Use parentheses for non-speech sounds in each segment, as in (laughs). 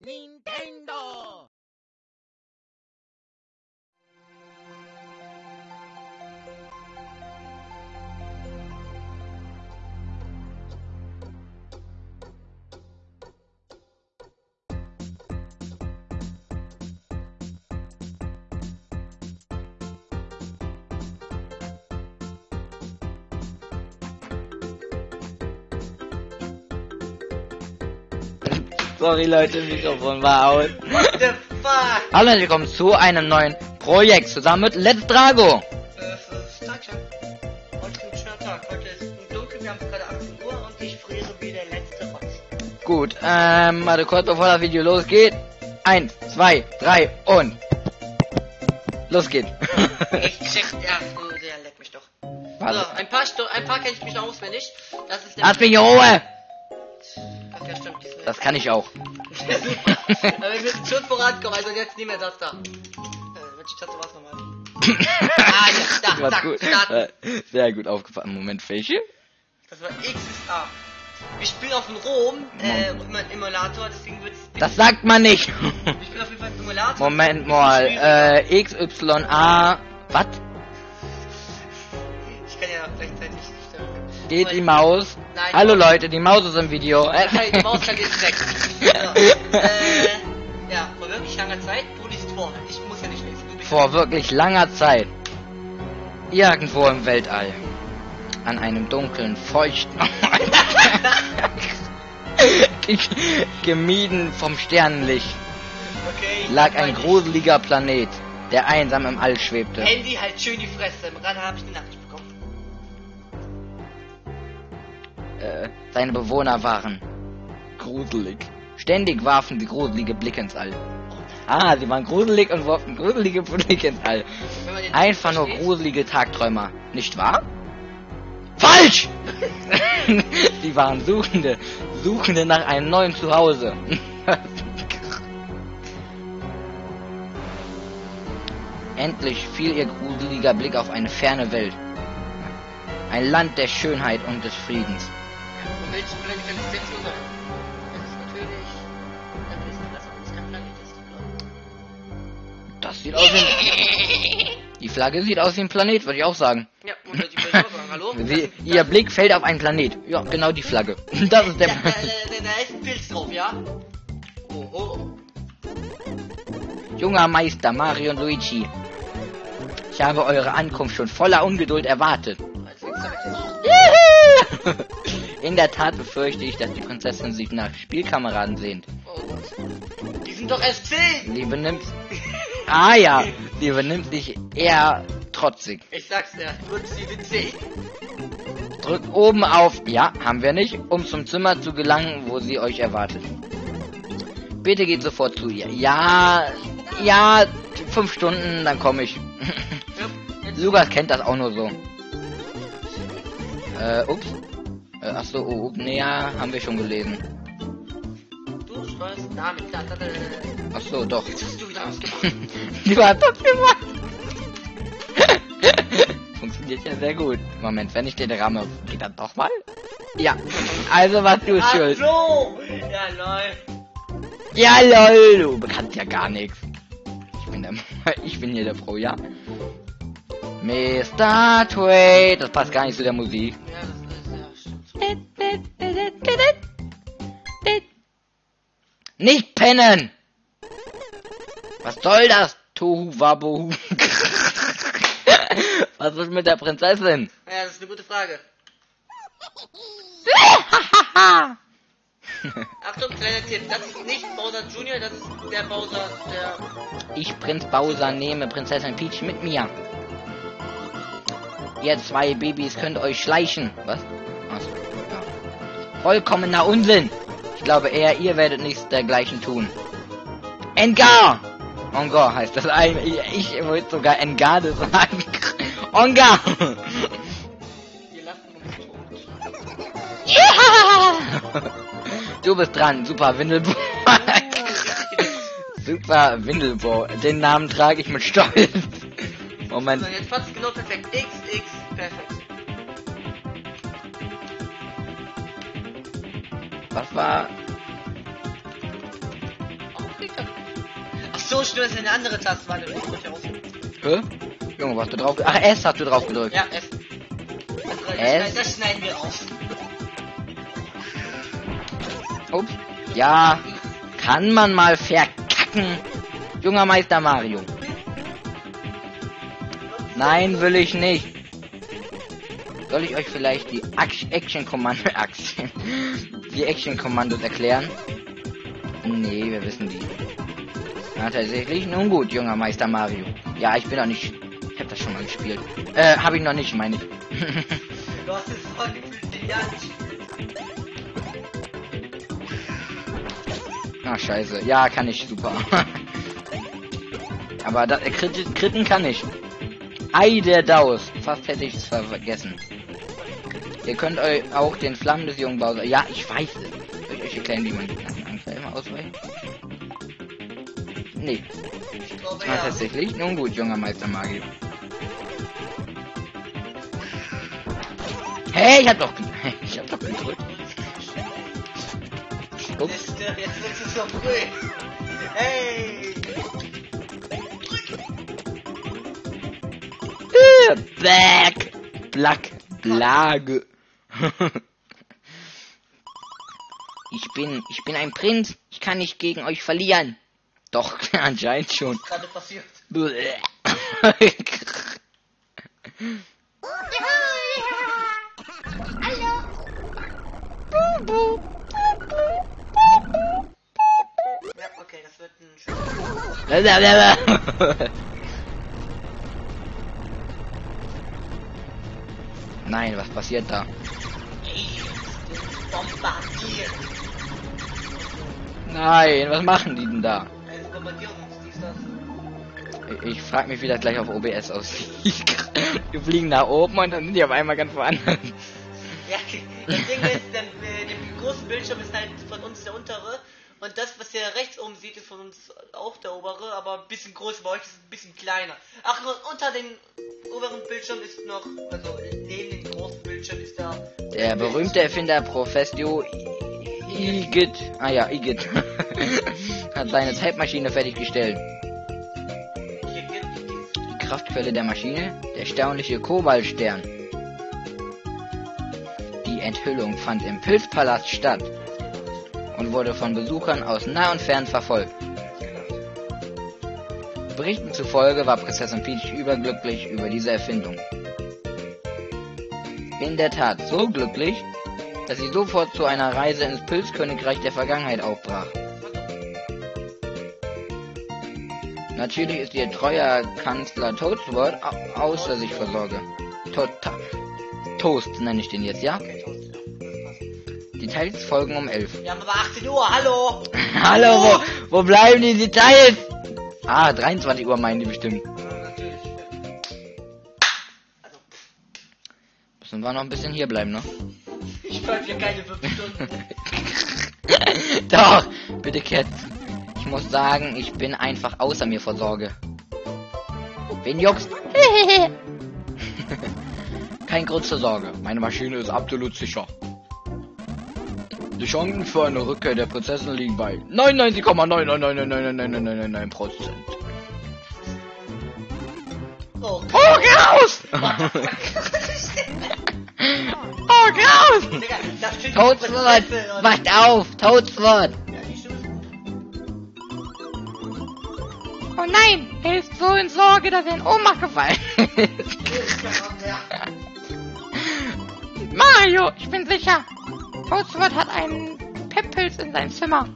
にんてんどー。Sorry Leute, Mikrofon war aus. What the fuck? Hallo und willkommen zu einem neuen Projekt zusammen mit Let's Drago. Äh, Tagchen. Heute ist ein schöner Tag. Heute ist es dunkel, wir haben gerade 18 Uhr und ich friere wie der letzte Rotz. Gut, ähm, warte kurz bevor das Video losgeht. Eins, zwei, drei und los geht's. (laughs) Ich check, ja, oh, der leckt mich doch. So, ein paar, Sto ein paar kenne ich mich noch auswendig. Das ist der. Lass mich in Ruhe! Das kann ich auch. (laughs) Aber wir müssen schon vorankommen, also jetzt nicht mehr das da. Äh, welche Taste war's nochmal? Ah, ja, (laughs) da, War zack, gut. starten. Äh, Sehr gut aufgefallen. Moment, welche? Das war X ist A. Wir spielen auf dem Rom, äh, im Emulator, deswegen wird's. Das sagt man nicht. Ich bin auf jeden Fall im Emulator. Moment mal, äh, XYA, was? Ich kann ja gleichzeitig. Geht die Maus? Nein. Hallo Leute, die Maus (laughs) ist im Video. Nein, die Maus kann jetzt weg. So, äh, ja, vor wirklich langer Zeit. Du liest vor. Ich muss ja nicht lesen. Vor wirklich langer Zeit. Irgendwo im Weltall. An einem dunklen, feuchten. (laughs) Gemieden vom Sternenlicht Okay. lag ein gruseliger Planet, der einsam im All schwebte. Handy halt schön die Fresse. Gerade habe ich eine Nachricht Äh, seine Bewohner waren gruselig. Ständig warfen sie gruselige Blicke ins All. Ah, sie waren gruselig und warfen gruselige Blicke ins All. Einfach nur gruselige Tagträumer, nicht wahr? Falsch! (laughs) Sie waren Suchende, Suchende nach einem neuen Zuhause. (laughs) Endlich fiel ihr gruseliger Blick auf eine ferne Welt. Ein Land der Schönheit und des Friedens. Und welches Planet kann es jetzt sein? Das ist natürlich. Das ist, dass uns kein Planet ist. Das sieht aus wie... (laughs) Die Flagge sieht aus wie ein Planet, würde ich auch sagen. Ja, und die sagen, hallo? (laughs) Sie, ihr Blick fällt auf einen Planet. Ja, genau die Flagge. (laughs) Das ist Da, der... da, da, da ist ein Pilz drauf, ja? Oh, oh, oh. Junger Meister Mario und Luigi. Ich habe eure Ankunft schon voller Ungeduld erwartet. Ich In der Tat befürchte ich, dass die Prinzessin sich nach Spielkameraden sehnt. Die sind doch erst 10! Sie benimmt... Ah ja, sie benimmt sich eher trotzig. Ich sag's dir, drück sie 10. Drückt oben auf... Ja, haben wir nicht, um zum Zimmer zu gelangen, wo sie euch erwartet. Bitte geht sofort zu ihr. Ja, ja, fünf Stunden, dann komme ich. Lukas kennt das auch nur so. Äh, ups. Äh, ach so, oh, ups, nee, ja, haben wir schon gelesen. du steuerst damit. Da, da, da, da. Ach so, doch. Jetzt hast du wieder was gemacht. (laughs) Du hast das gemacht. (laughs) Funktioniert ja sehr gut. Moment, wenn ich den ramme, geht das doch mal? Ja. Also was du Ach schuld. so! Ja, lol. Ja, lol, du kannst ja gar nichts. Ich bin der, (laughs) ich bin hier der Pro, ja. Mr. Tway, das passt gar nicht zu der Musik. Ja, Nicht pennen! Was soll das? Tohu wabohu. (laughs) Was ist mit der Prinzessin? Ja, das ist eine gute Frage. (laughs) Achtung, kleiner Tipp. Das ist nicht Bowser Junior, das ist der Bowser, der. Ich, Prinz Bowser, nehme Prinzessin Peach mit mir. Ihr zwei Babys könnt euch schleichen. Was? Achso. Vollkommener Unsinn. Ich glaube eher, ihr werdet nichts dergleichen tun. Engar! Ongar heißt das ein. Ich, ich wollte sogar Engarde sagen. (laughs) Ongar! Ja! (laughs) Du bist dran, super Windelbo. super Windelbo. Den Namen trage ich mit Stolz. Moment. So, jetzt passt genau perfekt. X, X, perfekt. Was war? Ach so, stimmt, das ist eine andere Taste. Warte, ich muss ja raus. Hä? Junge, was du drauf... Ach, S hast du drauf gedrückt. Ja, F. Das, S? das, das schneiden wir auf. Ups. Ja, kann man mal verkacken. Junger Meister Mario. Nein, will ich nicht. Soll ich euch vielleicht die Ac- Action Kommando Aktien, (laughs) die Action Kommandos erklären? Nee, wir wissen die. Ja, tatsächlich. Nun gut, junger Meister Mario. Ja, ich bin noch nicht. Ich hab das schon mal gespielt. Äh, habe ich noch nicht, meine ich. (laughs) Du hast es vor gefühlt 10 Jahren. Ah, scheiße. Ja, kann ich super. (laughs) Aber da, äh, Kritten, Kritten kann ich. Ei der Daus. Fast hätte ich es vergessen. Ihr könnt euch auch den Flammen des jungen Bowser... Ja, ich weiß es. Soll ich euch erklären, wie man die Anfall immer ausweicht? Nee. Glaube, Ah, ja. tatsächlich. Nun gut, junger Meister Mario. Hey, ich hab doch... (laughs) Ich hab doch gedrückt. Ups. Jetzt, wird es so früh. Hey! Äh, Black. Black. Ich bin, ich bin ein Prinz. Ich kann nicht gegen euch verlieren. Doch, (laughs) anscheinend schon. Gerade passiert. Bäh. Ja, okay, das wird ein schönes. Nein, was passiert da? Bombardier. Nein, was machen die denn da? Bombardieren. Ich, ich frag mich, wie das gleich auf OBS aussieht. (laughs) Die fliegen nach oben und dann sind die auf einmal ganz woanders. Ja, das Ding ist, der, äh, der große Bildschirm ist halt von uns der untere. Und das, was ihr rechts oben seht, ist von uns auch der obere, aber ein bisschen größer. Bei euch ist ein bisschen kleiner. Ach, und unter den oberen Bildschirm ist noch, also neben Der berühmte Erfinder Professio Igitt, ah ja, Igitt, (laughs) hat seine Zeitmaschine fertiggestellt. Die Kraftquelle der Maschine, der erstaunliche Kobaltstern. Die Enthüllung fand im Pilzpalast statt und wurde von Besuchern aus nah und fern verfolgt. Berichten zufolge war Prinzessin Peach überglücklich über diese Erfindung. In der Tat so glücklich, dass sie sofort zu einer Reise ins Pilzkönigreich der Vergangenheit aufbrach. Natürlich ist ihr treuer Kanzler Toadsword au- außer sich vor Sorge. Total. Toast nenne ich den jetzt, ja. Details folgen um 11. Wir haben aber 18 Uhr, hallo! (laughs) Hallo, wo, wo bleiben die Details? Ah, 23 Uhr meinen die bestimmt. Wir noch ein bisschen hier bleiben, ne? ich bleib hier keine 5 Stunden. Doch, bitte Cat. Ich muss sagen, ich bin einfach außer mir vor Sorge. Wen juckst? Kein Grund zur Sorge. Meine Maschine ist absolut sicher. Die Chancen für eine Rückkehr der Prinzessin liegen bei 99,9999999 Prozent. Oh, Oh, Graus! Oh, steht Toadsword! Wacht auf! Toadsword! Ja, die Stimme. Oh nein! Er ist so in Sorge, dass er in Ohnmacht gefallen ist. Mario, ich bin sicher. Toadsword hat einen Pepppilz in seinem Zimmer.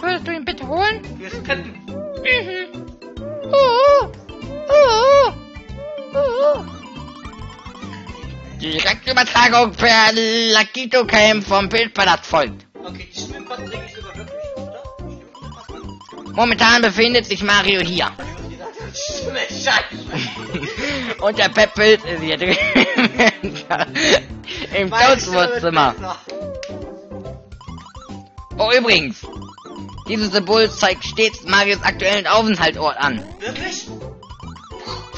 Würdest du ihn bitte holen? Wir skippen. Mhm. Uh, uh, uh. Direktübertragung per Lakito Cam vom Bildpalast folgt. Okay, die Schwimmbad bringe ich sogar wirklich, oder? Stimmt, Momentan befindet sich Mario hier. Und der Pepppilz ist hier drin. Im besser. Oh, übrigens. Dieses Symbol zeigt stets Marios aktuellen Aufenthaltsort an. Wirklich?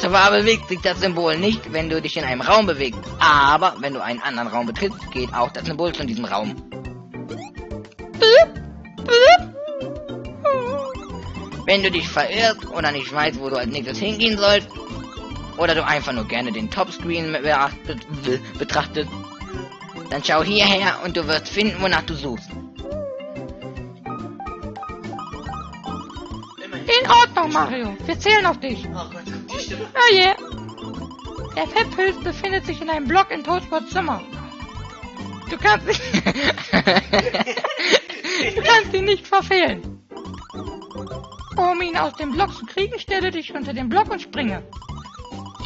Zwar bewegt sich das Symbol nicht, wenn du dich in einem Raum bewegst, aber wenn du einen anderen Raum betrittst, geht auch das Symbol zu diesem Raum. Wenn du dich verirrst oder nicht weißt, wo du als nächstes hingehen sollst, oder du einfach nur gerne den Topscreen betrachtest, dann schau hierher und du wirst finden, wonach du suchst. In Ordnung, Mario. Wir zählen auf dich. Oh Gott. Oh je. Der Pep-Pilz befindet sich in einem Block in Toadsports Zimmer. Du kannst, dich, (laughs) du kannst ihn nicht verfehlen. Um ihn aus dem Block zu kriegen, stelle dich unter den Block und springe.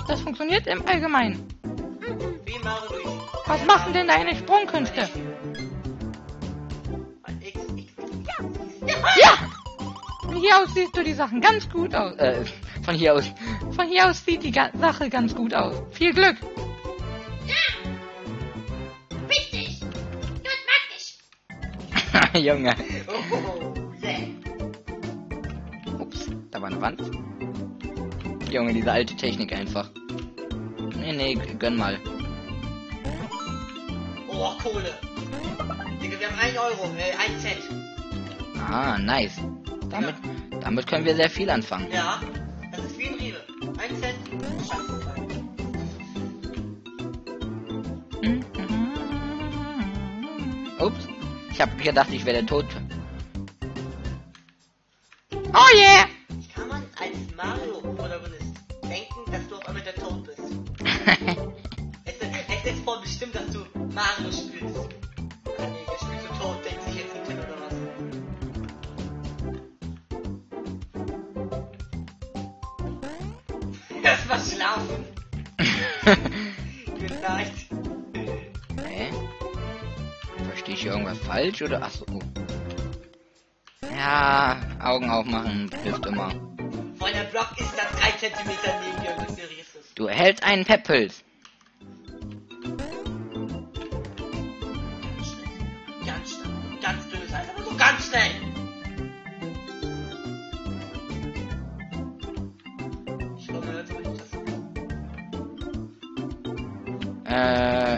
Das funktioniert im Allgemeinen. Was machen denn deine Sprungkünste? Ja! Von hier aus siehst du die Sachen ganz gut aus. äh, von hier aus. Von hier aus sieht die Ga Sache ganz gut aus. Viel Glück! Richtig! Gut, mag ich! (laughs) Junge. Oh, yeah. Ups, da war eine Wand. Junge, diese alte Technik einfach. Nee, nee, gönn mal. Oh, Kohle. Digga, wir haben 1 Euro, äh, 1 Cent. Ah, nice. Damit, damit können wir sehr viel anfangen. Ja, das ist wie Ups. Ich habe gedacht, ich werde tot. Oh yeah! Schlafen. Gute Nacht. Hä? Verstehe ich hier irgendwas falsch oder? Achso. Ja, Augen aufmachen hilft immer. Voll der Block ist da 3 cm es. Du erhältst einen Peppels.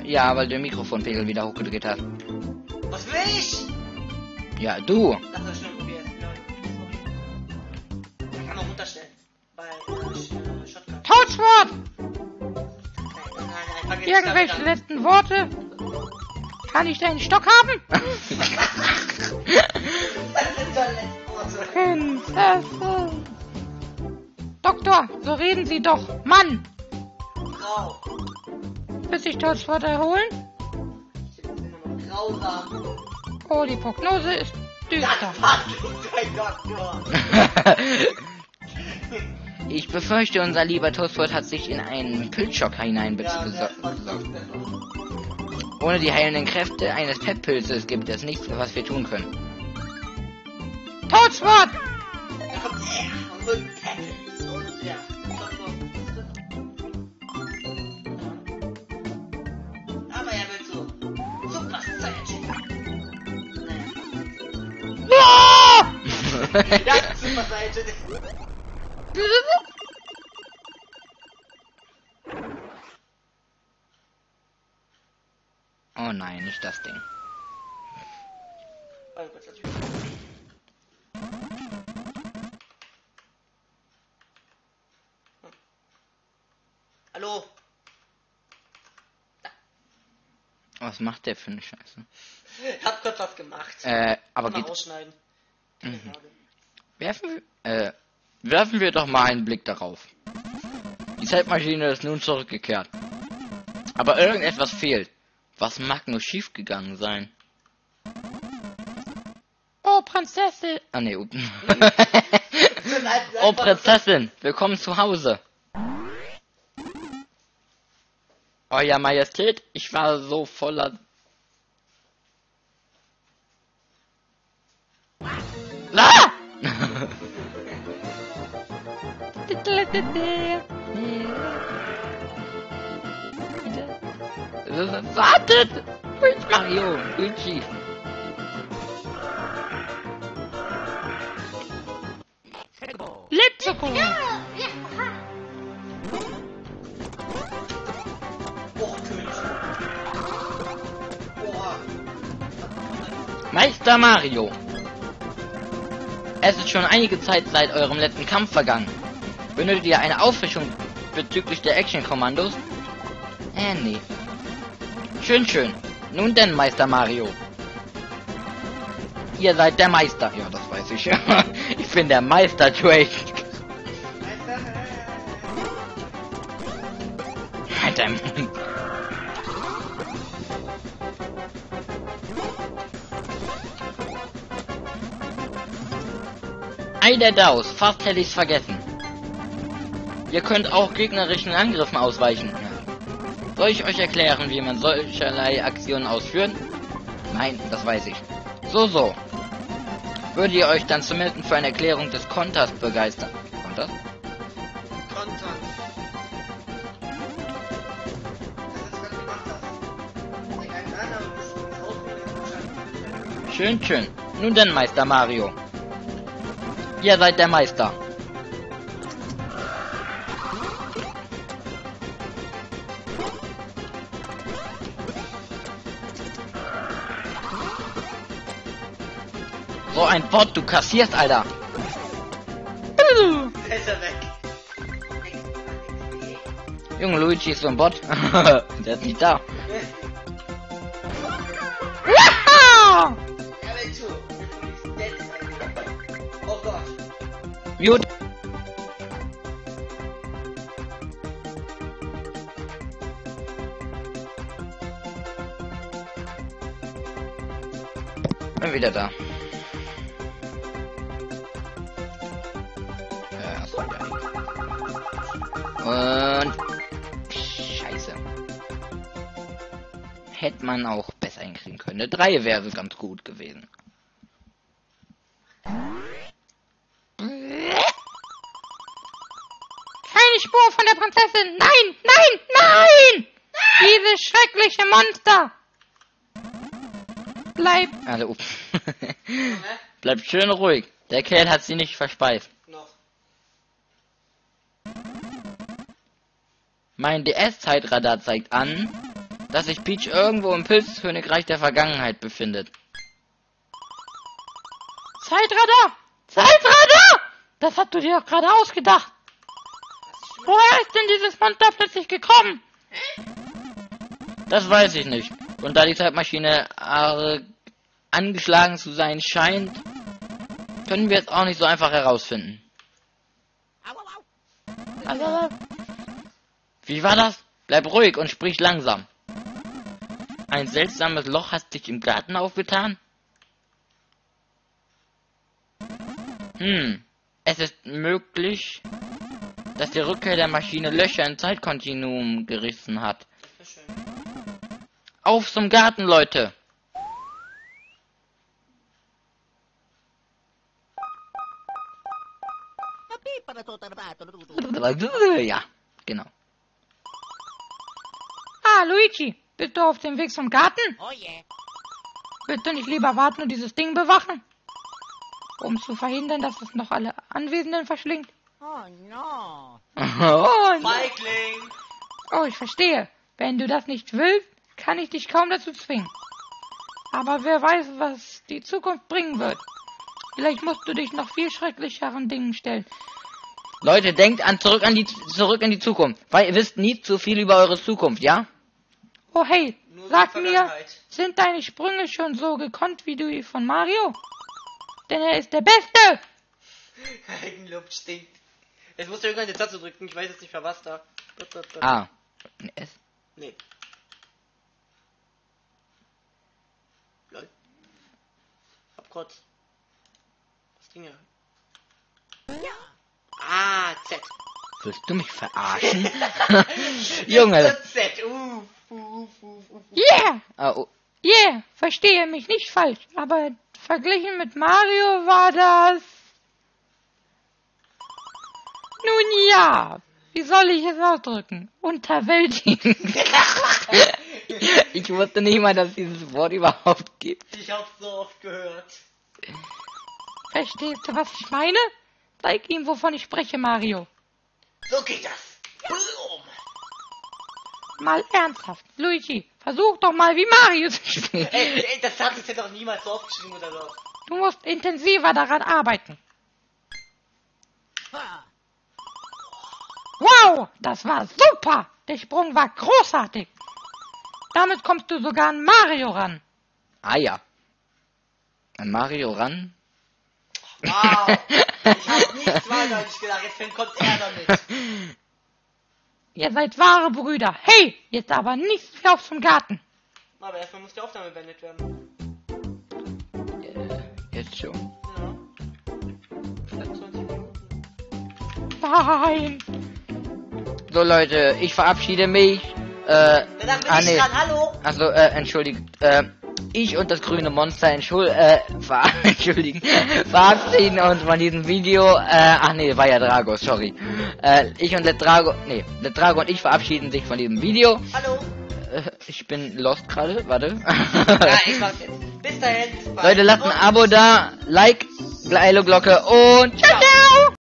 Ja, weil du den Mikrofonpegel wieder hochgedreht hast. Was will ich? Ja, du. Lass das schon probieren. Ja. Kann man runterstellen. Bei äh, Shotgun. Fang jetzt Irgendwelche letzten Worte? Kann ich deinen Stock haben? (laughs) Prinzessin! Doktor, so reden Sie doch. Mann! Grau. Bis sich erholen? Ich bin immer noch grausam. Oh, die Prognose ist düster. (laughs) Ich befürchte, unser lieber Toastwort hat sich in einen Pilzschock Ja, hineinbezogen. Ohne die heilenden Kräfte eines Pep-Pilzes gibt es nichts, was wir tun können. Und und ja. Ja. (laughs) Oh nein, nicht das Ding. Oh Hallo? Was macht der für eine Scheiße? Ich hab kurz was gemacht. Äh, aber Mal geht. rausschneiden. Mhm. Werfen wir. Äh, werfen wir doch mal einen Blick darauf. Die Zeitmaschine ist nun zurückgekehrt. Aber irgendetwas fehlt. Was mag nur schiefgegangen sein? Oh, Prinzessin! Ah ne, (laughs) Oh Prinzessin, willkommen zu Hause. Euer Majestät, ich war so voller. Wartet! Mario, Luigi. Lebzucker! Ja, ja, aha. Oh, König. Oha. Meister Mario. Es ist schon einige Zeit seit eurem letzten Kampf vergangen. Benötigt ihr eine Auffrischung bezüglich der Action-Kommandos? Äh, nee. Schön, schön. Nun denn, Meister Mario. Ihr seid der Meister. Ja, das weiß ich. (laughs) ich bin der Meister Drake. Halt dein Mund. Ei der Daus, fast hätte ich's vergessen. Ihr könnt auch gegnerischen Angriffen ausweichen. Soll ich euch erklären, wie man solcherlei Aktionen ausführt? Nein, das weiß ich. So, so. Würdet ihr euch dann zumindest für eine Erklärung des Konters begeistern? Konters? Ausprobieren. Schön, schön. Nun denn, Meister Mario. Ihr seid der Meister. So ein Bot, du kassierst, Alter. Er. Junge, Luigi ist so ein Bot. (laughs) Der ist nicht da. Gut. Bin wieder da. Und Scheiße. Hätte man auch besser hinkriegen können. Eine 3 wäre ganz gut gewesen. Keine Spur Prinzessin. Nein, nein, nein! Dieses schreckliche Monster. Bleib. Also. (laughs) Hä? Bleibt schön ruhig. Der Kerl hat sie nicht verspeist. Noch. Mein DS-Zeitradar zeigt an, dass sich Peach irgendwo im Pilzkönigreich der Vergangenheit befindet. Zeitradar! Zeitradar! Das hast du dir doch gerade ausgedacht. Woher ist denn dieses Monster plötzlich gekommen? Das weiß ich nicht. Und da die Zeitmaschine arg angeschlagen zu sein scheint, können wir es auch nicht so einfach herausfinden. Wie war das? Bleib ruhig und sprich langsam. Ein seltsames Loch hat sich im Garten aufgetan? Hm, es ist möglich, dass die Rückkehr der Maschine Löcher im Zeitkontinuum gerissen hat. Auf zum Garten, Leute! Ja, genau. ah, Luigi, bist du auf dem Weg zum Garten? Oh yeah. Willst du nicht lieber warten und dieses Ding bewachen? Um zu verhindern, dass es noch alle Anwesenden verschlingt? Oh no. Oh, Feigling. Oh, ich verstehe. Wenn du das nicht willst, kann ich dich kaum dazu zwingen. Aber wer weiß, was die Zukunft bringen wird. Vielleicht musst du dich noch viel schrecklicheren Dingen stellen. Leute, denkt an zurück an die zurück in die Zukunft, weil ihr wisst nie zu viel über eure Zukunft, ja? Oh hey, Nur sag mir, sind deine Sprünge schon so gekonnt wie die von Mario? Denn er ist der Beste! (laughs) Eigenlob stinkt. Jetzt musst du irgendwann die Taste drücken. Ich weiß jetzt nicht für was da. Ah. Es. Nee. Lol. Hab kurz. Das Ding ja. Ah, Z. Willst du mich verarschen? (laughs) (laughs) Junge. Z. Uh, uh, uh, uh. Yeah! Ah, oh. Yeah! Verstehe mich nicht falsch, aber verglichen mit Mario war das... Nun ja, wie soll ich es ausdrücken? Unterwältigend. ich wusste nicht mal, dass es dieses Wort überhaupt gibt. Ich hab's so oft gehört. Verstehst du, was ich meine? Zeig ihm, wovon ich spreche, Mario. So geht das. Boom. Mal ernsthaft. Luigi, versuch doch mal wie Mario zu spielen. Ey, ey, das hat es ja doch niemals so aufgeschrieben oder so. Du musst intensiver daran arbeiten. Wow, das war super. Der Sprung war großartig. Damit kommst du sogar an Mario ran. Ah ja. An Mario ran? Wow. (laughs) Ich hab nichts weiter nicht gedacht. Jetzt kommt er damit. Ihr seid wahre Brüder. Hey, jetzt aber nicht mehr auf zum Garten. Aber erstmal muss die Aufnahme beendet werden. Äh, Jetzt schon. Ja. Seit 20 Minuten. Nein. So Leute, ich verabschiede mich. Äh, bin ah, ich nee. dran. Hallo. Also, äh, entschuldigt, äh, ich und das grüne Monster entschuld, äh, ver (laughs) entschuldigen, verabschieden uns von diesem Video. Äh, ach nee, war ja Drago, sorry. Äh, ich und der Drago, nee, der Drago und ich verabschieden sich von diesem Video. Hallo. Äh, ich bin lost gerade, warte. Ja, ich (laughs) mach's jetzt. Bis dahin. Leute, lasst ein Abo da, Like, Glocke und ciao, ciao.